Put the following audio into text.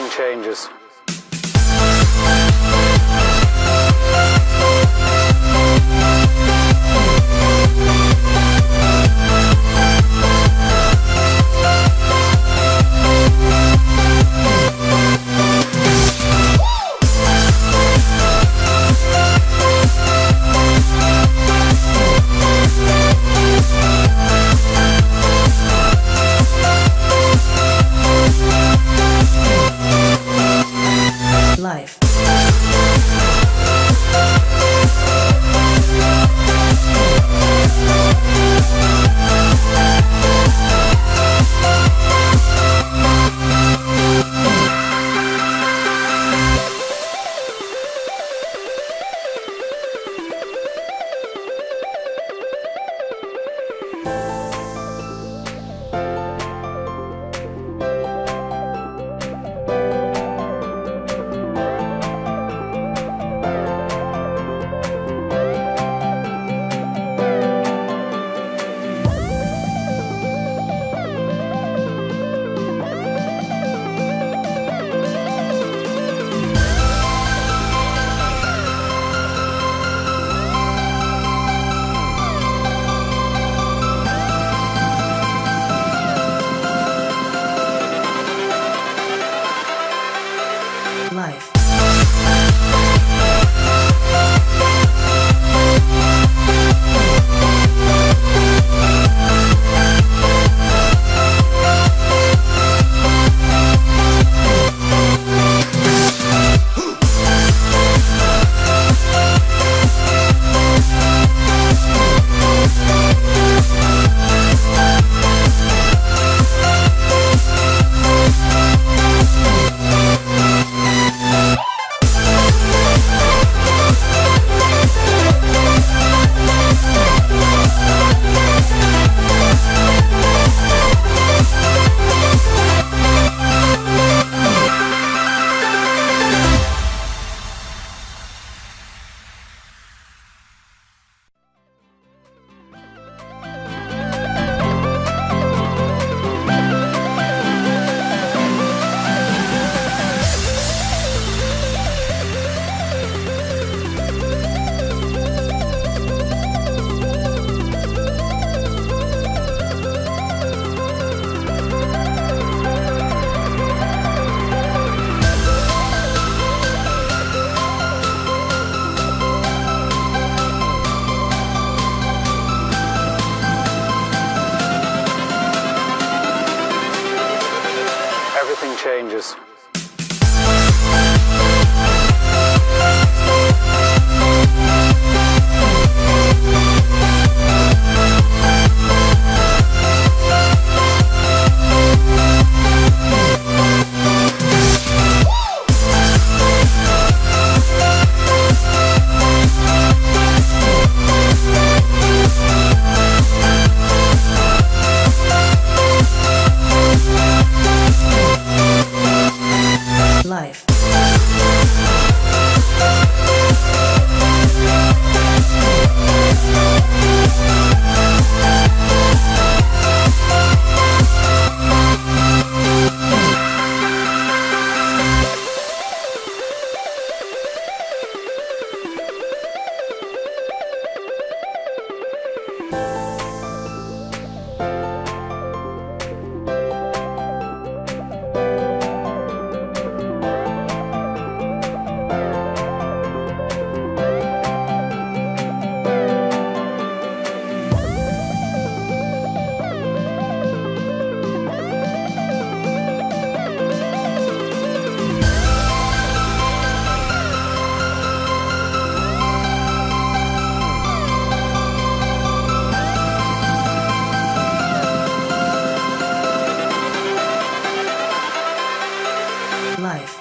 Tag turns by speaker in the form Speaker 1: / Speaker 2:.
Speaker 1: nothing changes.
Speaker 2: Life. Everything life.